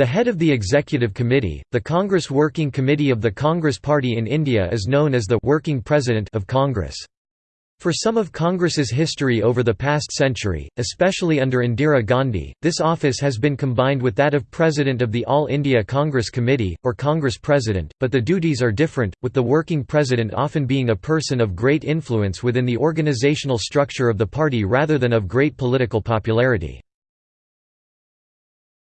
The head of the Executive Committee, the Congress Working Committee of the Congress Party in India is known as the «Working President» of Congress. For some of Congress's history over the past century, especially under Indira Gandhi, this office has been combined with that of President of the All India Congress Committee, or Congress President, but the duties are different, with the working president often being a person of great influence within the organizational structure of the party rather than of great political popularity.